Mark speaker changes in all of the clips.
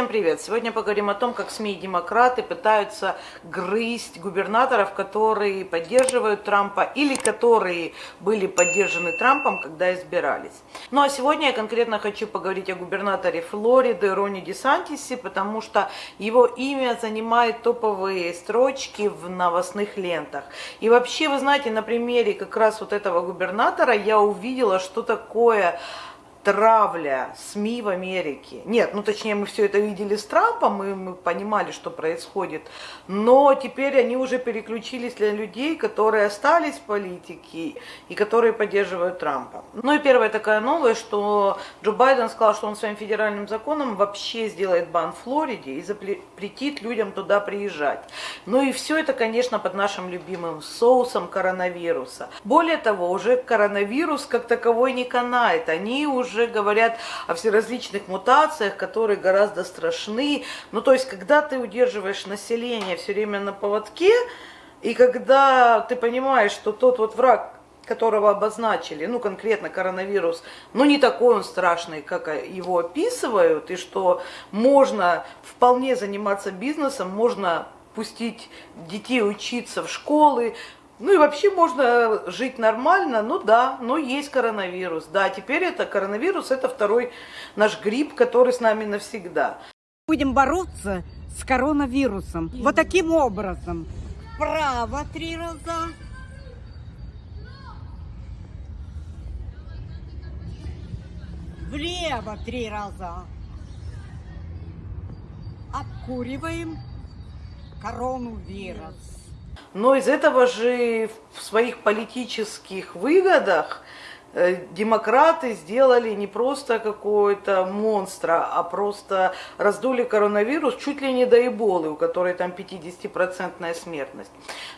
Speaker 1: всем привет! Сегодня поговорим о том, как СМИ и демократы пытаются грызть губернаторов, которые поддерживают Трампа или которые были поддержаны Трампом, когда избирались. Ну а сегодня я конкретно хочу поговорить о губернаторе Флориды Рони Десантисе, потому что его имя занимает топовые строчки в новостных лентах. И вообще, вы знаете, на примере как раз вот этого губернатора я увидела, что такое травля СМИ в Америке. Нет, ну точнее мы все это видели с Трампом, и мы понимали, что происходит. Но теперь они уже переключились для людей, которые остались в политике и которые поддерживают Трампа. Ну и первая такая новость, что Джо Байден сказал, что он своим федеральным законом вообще сделает бан в Флориде и запретит людям туда приезжать. Ну и все это, конечно, под нашим любимым соусом коронавируса. Более того, уже коронавирус как таковой не канает. Они уже уже говорят о всеразличных мутациях, которые гораздо страшны. Ну, то есть, когда ты удерживаешь население все время на поводке, и когда ты понимаешь, что тот вот враг, которого обозначили, ну, конкретно коронавирус, ну, не такой он страшный, как его описывают, и что можно вполне заниматься бизнесом, можно пустить детей учиться в школы, ну и вообще можно жить нормально, ну да, но есть коронавирус. Да, теперь это коронавирус, это второй наш грипп, который с нами навсегда.
Speaker 2: Будем бороться с коронавирусом. Вот таким образом. Вправо три раза. Влево три раза. Обкуриваем коронавирус.
Speaker 1: Но из этого же в своих политических выгодах демократы сделали не просто какого-то монстра, а просто раздули коронавирус чуть ли не до эболы, у которой там 50% смертность.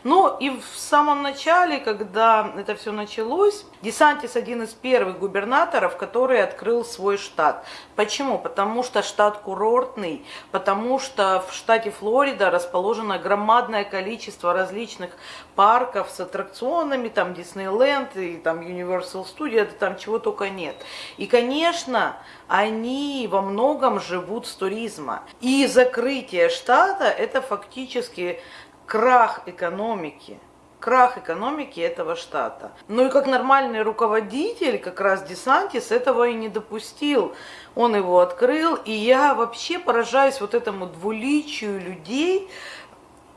Speaker 1: Ну и в самом начале, когда это все началось, Десантис один из первых губернаторов, который открыл свой штат. Почему? Потому что штат курортный, потому что в штате Флорида расположено громадное количество различных парков с аттракционами, там Диснейленд и там Universal Studios, студия, там чего только нет. И, конечно, они во многом живут с туризма. И закрытие штата – это фактически крах экономики крах экономики этого штата. Ну и как нормальный руководитель, как раз Десантис этого и не допустил. Он его открыл, и я вообще поражаюсь вот этому двуличию людей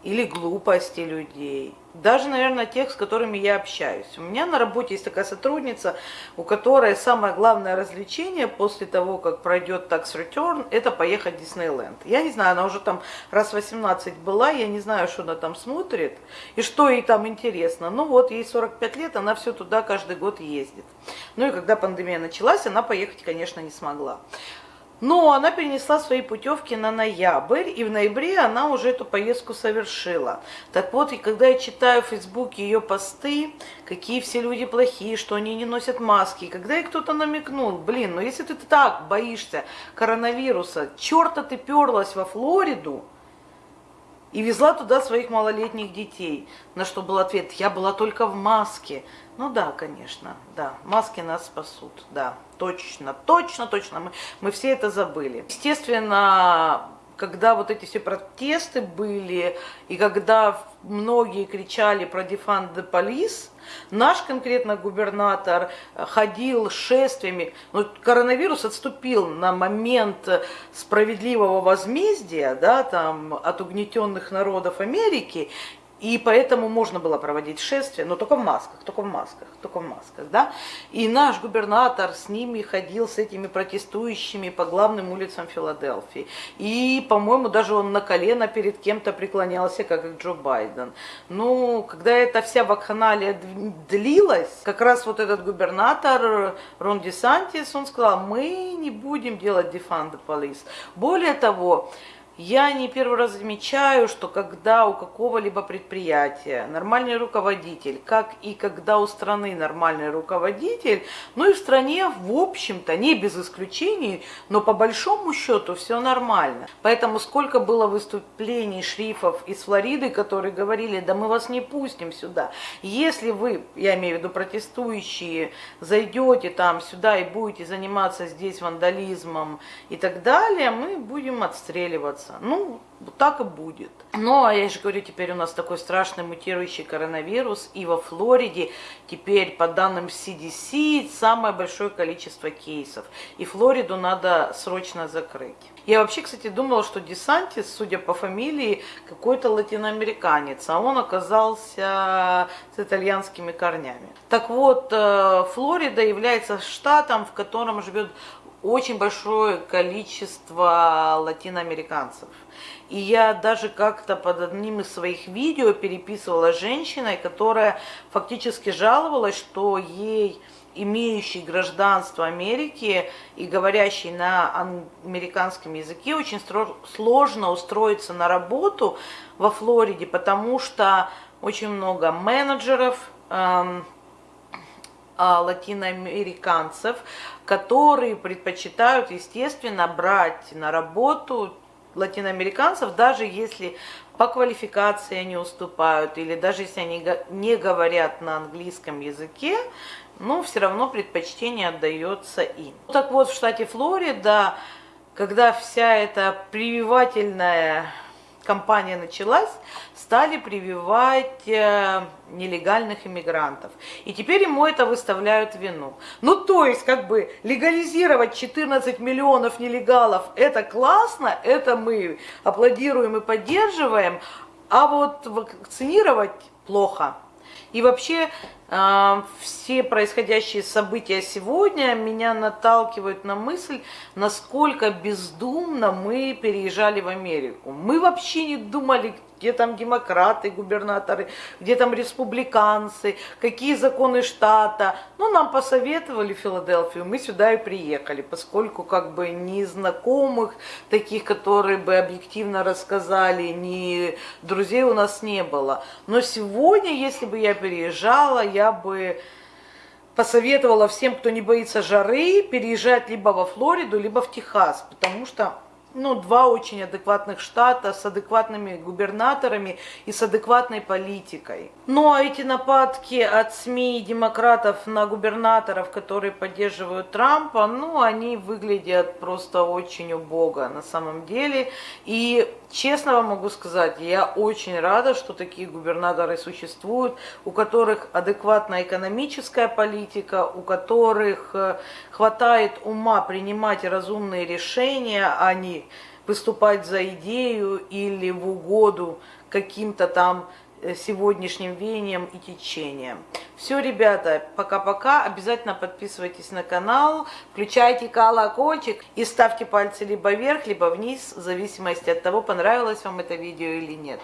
Speaker 1: или глупости людей даже, наверное, тех, с которыми я общаюсь. У меня на работе есть такая сотрудница, у которой самое главное развлечение после того, как пройдет Tax Return, это поехать в Диснейленд. Я не знаю, она уже там раз 18 была, я не знаю, что она там смотрит и что ей там интересно. Ну вот, ей 45 лет, она все туда каждый год ездит. Ну и когда пандемия началась, она поехать, конечно, не смогла. Но она перенесла свои путевки на ноябрь, и в ноябре она уже эту поездку совершила. Так вот, и когда я читаю в Фейсбуке ее посты, какие все люди плохие, что они не носят маски, когда ей кто-то намекнул, блин, ну если ты так боишься коронавируса, черта ты перлась во Флориду, и везла туда своих малолетних детей. На что был ответ, я была только в маске. Ну да, конечно, да, маски нас спасут, да, точно, точно, точно, мы, мы все это забыли. Естественно, когда вот эти все протесты были, и когда многие кричали про defund the police, наш конкретно губернатор ходил шествиями, но коронавирус отступил на момент справедливого возмездия, да, там, от угнетенных народов Америки, и поэтому можно было проводить шествие, но только в масках, только в масках, только в масках, да. И наш губернатор с ними ходил, с этими протестующими по главным улицам Филадельфии. И, по-моему, даже он на колено перед кем-то преклонялся, как и Джо Байден. Ну, когда эта вся вакханалия длилась, как раз вот этот губернатор Рон Десантис, он сказал, мы не будем делать defund the police. Более того, Я не первый раз замечаю, что когда у какого-либо предприятия нормальный руководитель, как и когда у страны нормальный руководитель, ну и в стране, в общем-то, не без исключений, но по большому счету все нормально. Поэтому сколько было выступлений шрифов из Флориды, которые говорили, да мы вас не пустим сюда. Если вы, я имею в виду протестующие, зайдете там сюда и будете заниматься здесь вандализмом и так далее, мы будем отстреливаться бояться. Ну, вот так и будет. Ну, а я же говорю, теперь у нас такой страшный мутирующий коронавирус, и во Флориде теперь, по данным CDC, самое большое количество кейсов. И Флориду надо срочно закрыть. Я вообще, кстати, думала, что Десантис, судя по фамилии, какой-то латиноамериканец, а он оказался с итальянскими корнями. Так вот, э, Флорида является штатом, в котором живет очень большое количество латиноамериканцев. И я даже как-то под одним из своих видео переписывала женщиной, которая фактически жаловалась, что ей имеющий гражданство Америки и говорящий на американском языке, очень сложно устроиться на работу во Флориде, потому что очень много менеджеров, эм, латиноамериканцев, которые предпочитают, естественно, брать на работу латиноамериканцев, даже если по квалификации они уступают, или даже если они не говорят на английском языке, но все равно предпочтение отдается им. Так вот, в штате Флорида, когда вся эта прививательная кампания началась, стали прививать э, нелегальных иммигрантов. И теперь ему это выставляют вину. Ну, то есть, как бы, легализировать 14 миллионов нелегалов, это классно, это мы аплодируем и поддерживаем, а вот вакцинировать плохо. И вообще э, все происходящие события сегодня меня наталкивают на мысль, насколько бездумно мы переезжали в Америку. Мы вообще не думали, где там демократы, губернаторы, где там республиканцы, какие законы штата. Ну, нам посоветовали Филадельфию, мы сюда и приехали, поскольку как бы ни знакомых таких, которые бы объективно рассказали, ни друзей у нас не было. Но сегодня, если бы я переезжала, я бы посоветовала всем, кто не боится жары, переезжать либо во Флориду, либо в Техас, потому что ну, два очень адекватных штата с адекватными губернаторами и с адекватной политикой. Ну, а эти нападки от СМИ и демократов на губернаторов, которые поддерживают Трампа, ну, они выглядят просто очень убого на самом деле. И честно вам могу сказать, я очень рада, что такие губернаторы существуют, у которых адекватная экономическая политика, у которых э, хватает ума принимать разумные решения, а не выступать за идею или в угоду каким-то там э, сегодняшним веянием и течением. Все, ребята, пока-пока. Обязательно подписывайтесь на канал, включайте колокольчик и ставьте пальцы либо вверх, либо вниз, в зависимости от того, понравилось вам это видео или нет.